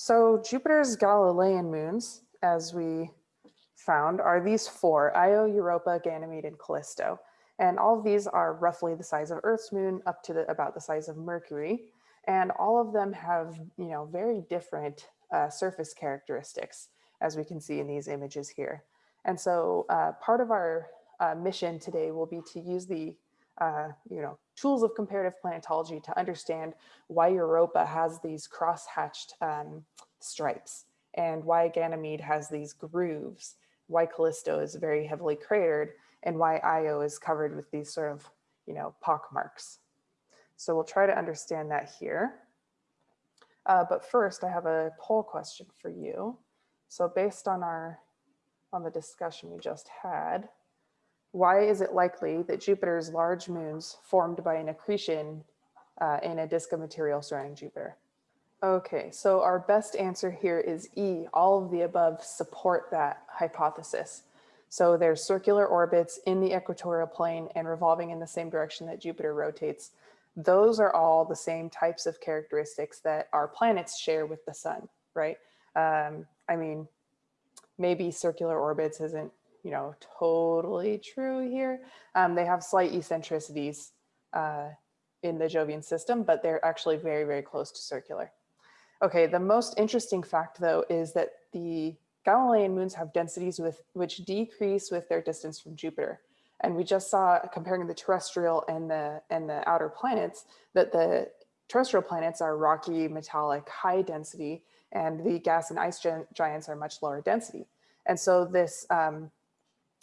So Jupiter's Galilean moons, as we found, are these four, Io, Europa, Ganymede, and Callisto. And all of these are roughly the size of Earth's moon up to the, about the size of Mercury. And all of them have, you know, very different uh, surface characteristics, as we can see in these images here. And so uh, part of our uh, mission today will be to use the uh, you know, tools of comparative planetology to understand why Europa has these cross-hatched um, stripes and why Ganymede has these grooves, why Callisto is very heavily cratered, and why Io is covered with these sort of, you know, pock marks. So we'll try to understand that here. Uh, but first, I have a poll question for you. So based on our on the discussion we just had, why is it likely that Jupiter's large moons formed by an accretion uh, in a disk of material surrounding Jupiter? Okay, so our best answer here is E. All of the above support that hypothesis. So there's circular orbits in the equatorial plane and revolving in the same direction that Jupiter rotates. Those are all the same types of characteristics that our planets share with the sun, right? Um, I mean, maybe circular orbits isn't, you know, totally true here. Um, they have slight eccentricities uh, in the Jovian system, but they're actually very, very close to circular. Okay, the most interesting fact though is that the Galilean moons have densities with which decrease with their distance from Jupiter. And we just saw comparing the terrestrial and the and the outer planets that the terrestrial planets are rocky, metallic, high density, and the gas and ice giants are much lower density. And so this, um,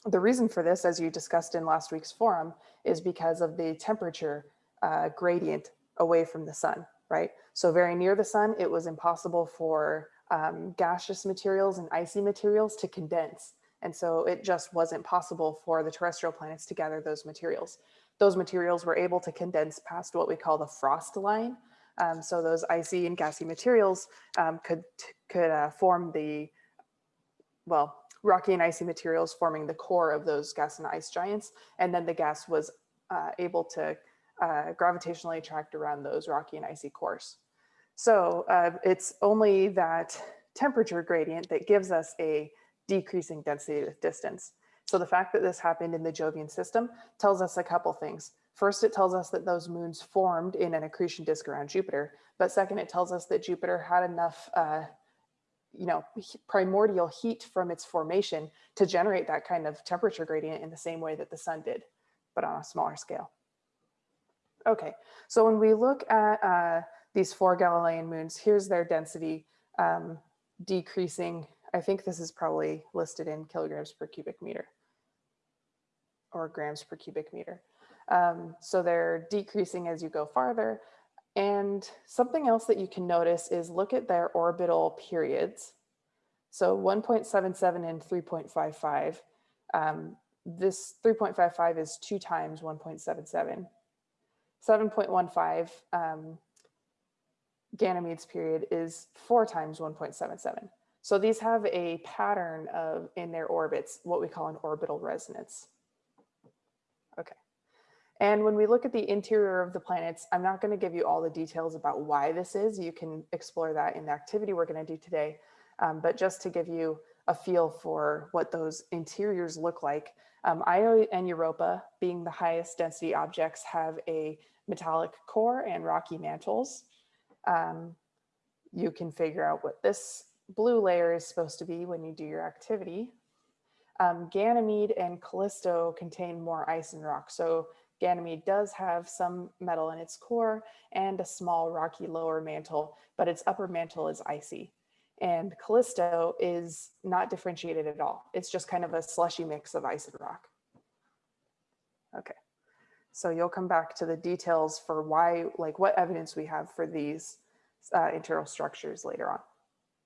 the reason for this, as you discussed in last week's forum, is because of the temperature uh, gradient away from the sun, right? So very near the sun, it was impossible for um, gaseous materials and icy materials to condense. And so it just wasn't possible for the terrestrial planets to gather those materials. Those materials were able to condense past what we call the frost line, um, so those icy and gassy materials um, could, could uh, form the, well, rocky and icy materials forming the core of those gas and ice giants. And then the gas was uh, able to uh, gravitationally attract around those rocky and icy cores. So uh, it's only that temperature gradient that gives us a decreasing density with distance. So the fact that this happened in the Jovian system tells us a couple things. First, it tells us that those moons formed in an accretion disk around Jupiter. But second, it tells us that Jupiter had enough, uh, you know, primordial heat from its formation to generate that kind of temperature gradient in the same way that the sun did, but on a smaller scale. Okay, so when we look at uh, these four Galilean moons, here's their density um, decreasing. I think this is probably listed in kilograms per cubic meter or grams per cubic meter. Um, so they're decreasing as you go farther. And something else that you can notice is look at their orbital periods. So 1.77 and 3.55. Um, this 3.55 is two times 1.77. 7.15 um, Ganymede's period is four times 1.77. So these have a pattern of in their orbits, what we call an orbital resonance. Okay. And when we look at the interior of the planets, I'm not going to give you all the details about why this is. You can explore that in the activity we're going to do today. Um, but just to give you a feel for what those interiors look like, um, Io and Europa, being the highest density objects, have a metallic core and rocky mantles. Um, you can figure out what this blue layer is supposed to be when you do your activity. Um, Ganymede and Callisto contain more ice and rock. So Ganymede does have some metal in its core and a small rocky lower mantle, but its upper mantle is icy. And Callisto is not differentiated at all. It's just kind of a slushy mix of ice and rock. Okay, so you'll come back to the details for why, like what evidence we have for these uh, internal structures later on.